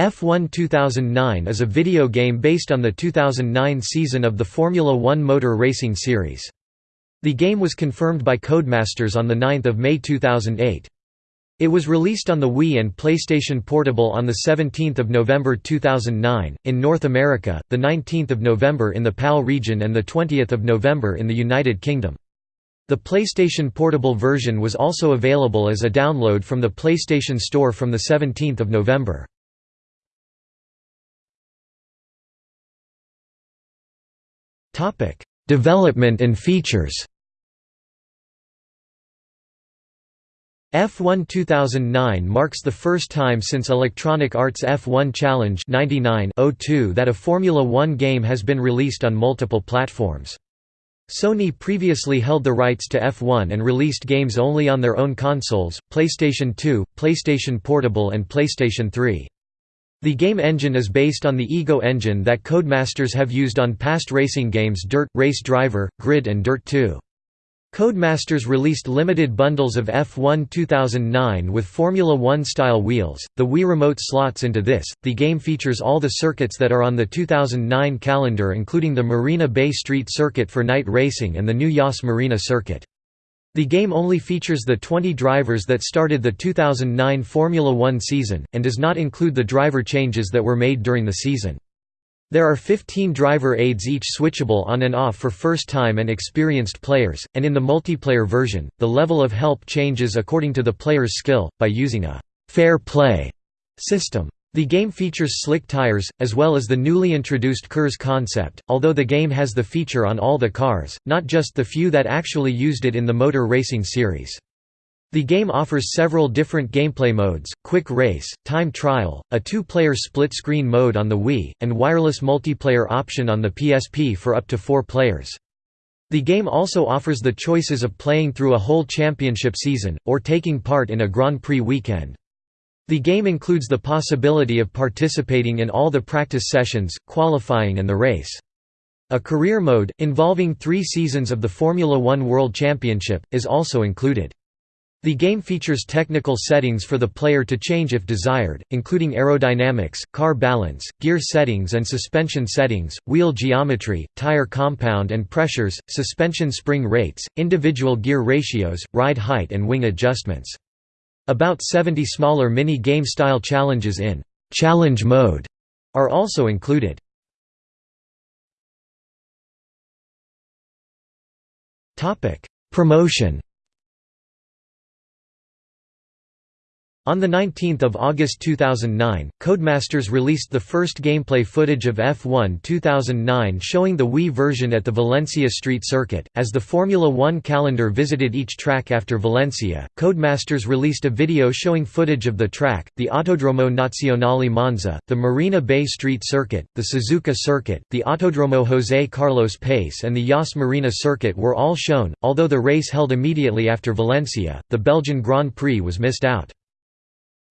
F1 2009 is a video game based on the 2009 season of the Formula One motor racing series. The game was confirmed by Codemasters on 9 May 2008. It was released on the Wii and PlayStation Portable on 17 November 2009, in North America, 19 November in the PAL region and 20 November in the United Kingdom. The PlayStation Portable version was also available as a download from the PlayStation Store from 17 November. Development and features F1 2009 marks the first time since Electronic Arts F1 Challenge 99 that a Formula One game has been released on multiple platforms. Sony previously held the rights to F1 and released games only on their own consoles, PlayStation 2, PlayStation Portable and PlayStation 3. The game engine is based on the Ego engine that Codemasters have used on past racing games Dirt, Race Driver, Grid and Dirt 2. Codemasters released limited bundles of F1 2009 with Formula One style wheels. The Wii Remote slots into this. The game features all the circuits that are on the 2009 calendar, including the Marina Bay Street Circuit for night racing and the new Yas Marina Circuit. The game only features the 20 drivers that started the 2009 Formula One season, and does not include the driver changes that were made during the season. There are 15 driver aids each switchable on and off for first-time and experienced players, and in the multiplayer version, the level of help changes according to the player's skill, by using a «fair play» system. The game features slick tires, as well as the newly introduced KERS concept, although the game has the feature on all the cars, not just the few that actually used it in the motor racing series. The game offers several different gameplay modes, Quick Race, Time Trial, a two-player split-screen mode on the Wii, and wireless multiplayer option on the PSP for up to four players. The game also offers the choices of playing through a whole championship season, or taking part in a Grand Prix weekend. The game includes the possibility of participating in all the practice sessions, qualifying and the race. A career mode, involving three seasons of the Formula One World Championship, is also included. The game features technical settings for the player to change if desired, including aerodynamics, car balance, gear settings and suspension settings, wheel geometry, tire compound and pressures, suspension spring rates, individual gear ratios, ride height and wing adjustments. About 70 smaller mini-game style challenges in «challenge mode» are also included. Promotion On 19 August 2009, Codemasters released the first gameplay footage of F1 2009 showing the Wii version at the Valencia Street Circuit. As the Formula One calendar visited each track after Valencia, Codemasters released a video showing footage of the track, the Autodromo Nazionale Monza, the Marina Bay Street Circuit, the Suzuka Circuit, the Autodromo José Carlos Pace, and the Yas Marina Circuit were all shown. Although the race held immediately after Valencia, the Belgian Grand Prix was missed out.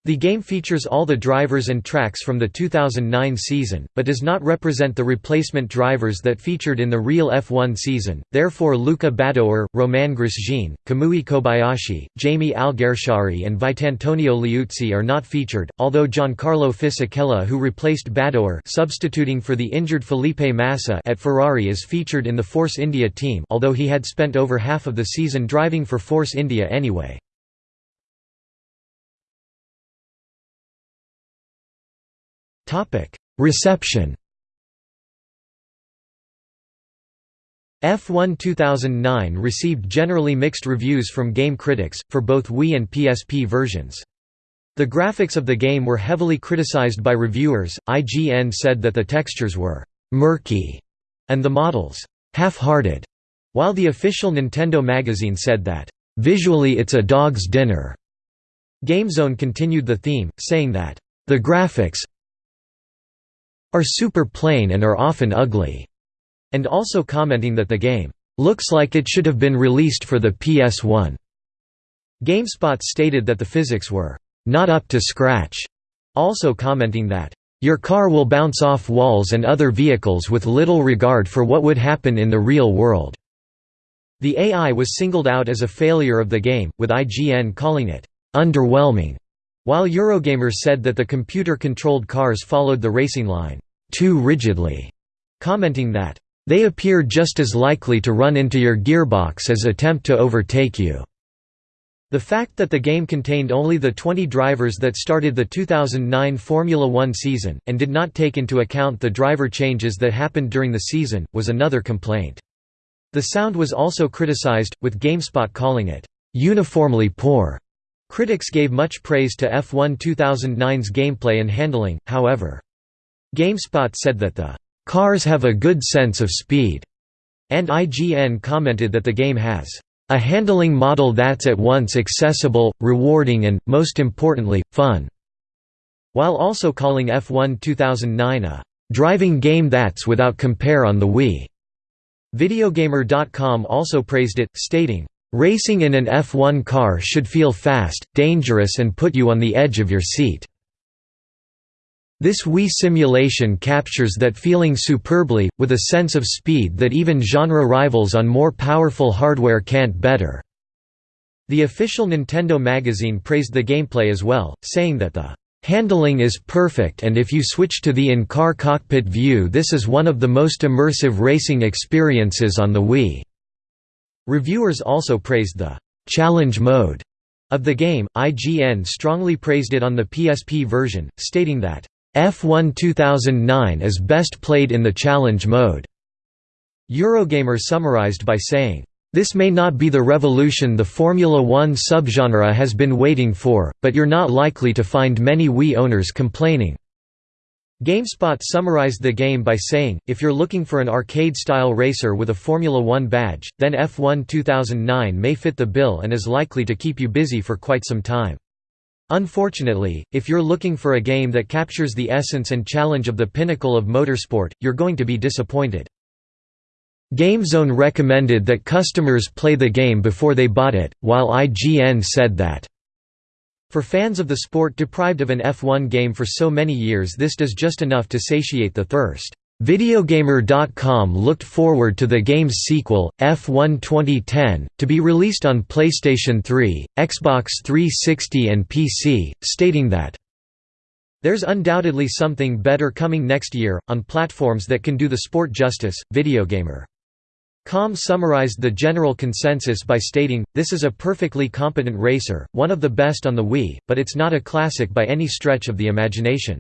The game features all the drivers and tracks from the 2009 season, but does not represent the replacement drivers that featured in the real F1 season, therefore Luca Badoer, Romain Grosjean, Kamui Kobayashi, Jaime Alguersuari and Vitantonio Liuzzi are not featured, although Giancarlo Fisichella who replaced Badoer substituting for the injured Felipe Massa at Ferrari is featured in the Force India team although he had spent over half of the season driving for Force India anyway. Reception F1 2009 received generally mixed reviews from game critics, for both Wii and PSP versions. The graphics of the game were heavily criticized by reviewers, IGN said that the textures were «murky» and the models «half-hearted», while the official Nintendo magazine said that «visually it's a dog's dinner». GameZone continued the theme, saying that «the graphics, are super plain and are often ugly, and also commenting that the game looks like it should have been released for the PS1. GameSpot stated that the physics were not up to scratch, also commenting that your car will bounce off walls and other vehicles with little regard for what would happen in the real world. The AI was singled out as a failure of the game, with IGN calling it underwhelming. While Eurogamer said that the computer-controlled cars followed the racing line, "...too rigidly", commenting that, "...they appear just as likely to run into your gearbox as attempt to overtake you." The fact that the game contained only the 20 drivers that started the 2009 Formula One season, and did not take into account the driver changes that happened during the season, was another complaint. The sound was also criticized, with GameSpot calling it, "...uniformly poor." Critics gave much praise to F1 2009's gameplay and handling, however. GameSpot said that the "...cars have a good sense of speed," and IGN commented that the game has a handling model that's at once accessible, rewarding and, most importantly, fun", while also calling F1 2009 a "...driving game that's without compare on the Wii." Videogamer.com also praised it, stating, "...racing in an F1 car should feel fast, dangerous and put you on the edge of your seat." This Wii simulation captures that feeling superbly, with a sense of speed that even genre rivals on more powerful hardware can't better." The official Nintendo magazine praised the gameplay as well, saying that the "...handling is perfect and if you switch to the in-car cockpit view this is one of the most immersive racing experiences on the Wii." Reviewers also praised the "...challenge mode." Of the game, IGN strongly praised it on the PSP version, stating that F1 2009 is best played in the challenge mode. Eurogamer summarized by saying, this may not be the revolution the Formula One subgenre has been waiting for, but you're not likely to find many Wii owners complaining. GameSpot summarized the game by saying, if you're looking for an arcade-style racer with a Formula One badge, then F1 2009 may fit the bill and is likely to keep you busy for quite some time. Unfortunately, if you're looking for a game that captures the essence and challenge of the pinnacle of motorsport, you're going to be disappointed. GameZone recommended that customers play the game before they bought it, while IGN said that for fans of the sport deprived of an F1 game for so many years this does just enough to satiate the thirst. Videogamer.com looked forward to the game's sequel, F1 2010, to be released on PlayStation 3, Xbox 360 and PC, stating that, "...there's undoubtedly something better coming next year, on platforms that can do the sport justice." Videogamer. Com summarized the general consensus by stating, this is a perfectly competent racer, one of the best on the Wii, but it's not a classic by any stretch of the imagination.